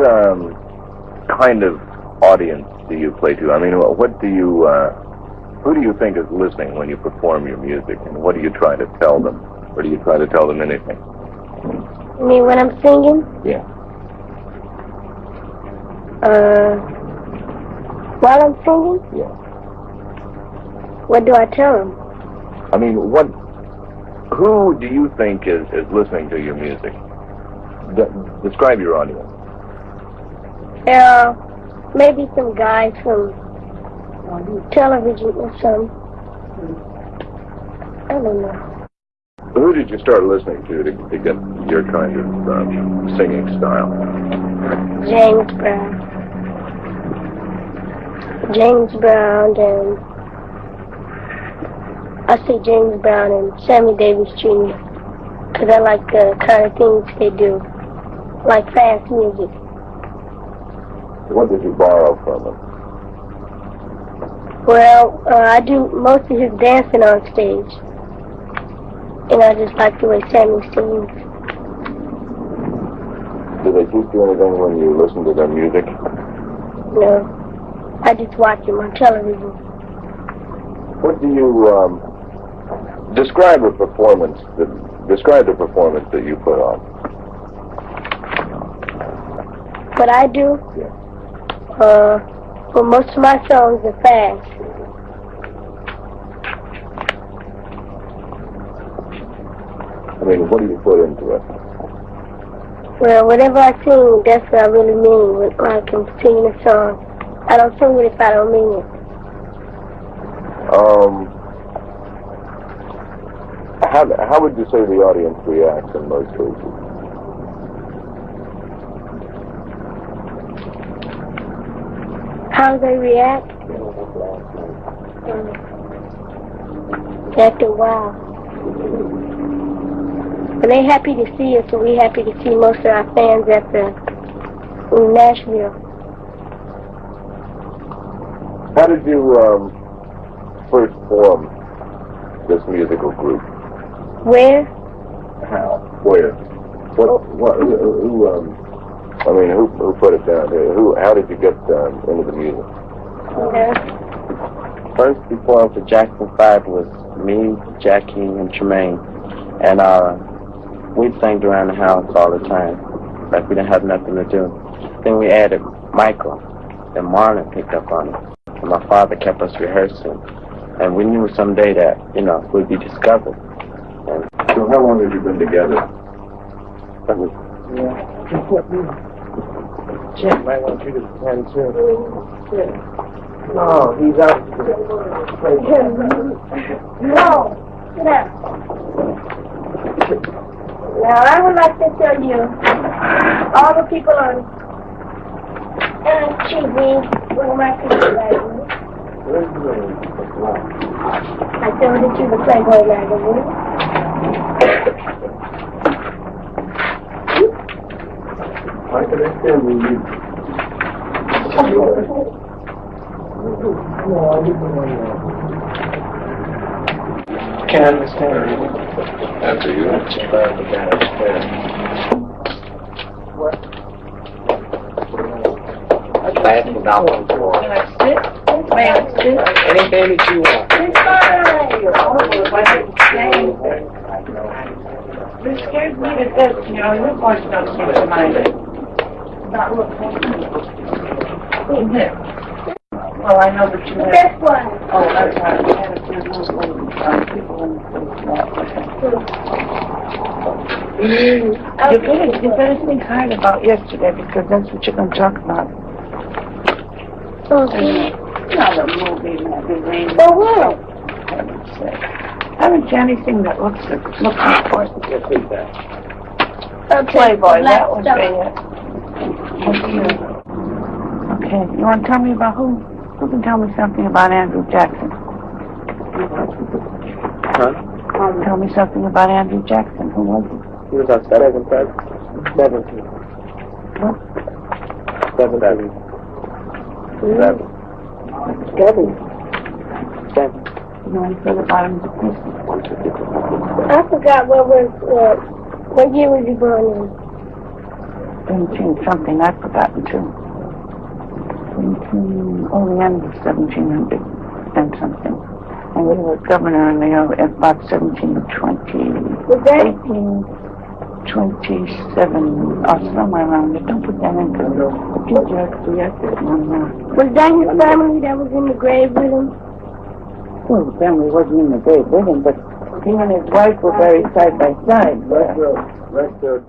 um, kind of audience do you play to? I mean, what do you, uh, who do you think is listening when you perform your music, and what do you try to tell them, or do you try to tell them anything? You mean when I'm singing? Yeah. Uh, while I'm singing? Yeah. What do I tell them? I mean, what, who do you think is, is listening to your music? De- describe your audience. Uh, maybe some guys from television or something. I don't know. Who did you start listening to to, to get your kind of um, singing style? James Brown. James Brown and I say James Brown and Sammy Davis Jr. Because I like the kind of things they do, like fast music. What did you borrow from them? Well, uh, I do most of his dancing on stage. And I just like the way Sammy sings. Do they teach you anything when you listen to their music? No. I just watch them on television. What do you um, describe a performance? That, describe the performance that you put on. What I do, Yeah. Uh, well, most of my songs are fast. I mean, what do you put into it? Well, whatever I sing, that's what I really mean when I can sing a song. I don't sing it if I don't mean it. Um, how how would you say the audience reacts in most cases? How they react? After a while. But they happy to see us, and we happy to see most of our fans at the in Nashville. How did you um, first form this musical group? Where? How? Where? What? What? Who? who um, I mean, who who put it down here? Who? How did you get um, into the music? You know? First performed for Jackson 5 was me, Jackie, and Jermaine. And uh, we sang around the house all the time, like we didn't have nothing to do. Then we added Michael, and Marlon picked up on it. And my father kept us rehearsing. And we knew someday that, you know, we'd be discovered. And So how long have you been together? that was Jim might want you to attend too. No, he's out. No. Sit. Now, I would like to tell you, all the people on uh, TV, am I thinking magazine? I told to the Playboy magazine. I can understand you. Can't understand you. After you. Last about one for anything that you want. It scares me to death, you know, your voice doesn't come to mind. Not. Well, I know that you have, This one. oh, that's right, you had a little, um, you better, you better think hard about yesterday, because that's what you're gonna talk about. Okay. Not a movie magazine, For what? for heaven's. Haven't you anything that looks, looks important? Okay. Playboy, that would be it. Okay, you want to tell me about who? Who can tell me something about Andrew Jackson? Huh? Tell me something about Andrew Jackson. Who was he? He was on seven, seven, seventeen. What? Seventeen. Seven. Seven. Seven. You know any further about him as a? I forgot what was, uh, what year was he born in? 17 something, I've forgotten too. 17, oh, the end of 1700 and something. And we were governor in the, about 1720, Was that 1827, or somewhere around there. Don't put that in, because the future has to react to it. No, no. was that his family that was in the grave with him? Well, the family wasn't in the grave with him, but he and his wife were buried side by side. Let's, uh, let's, uh,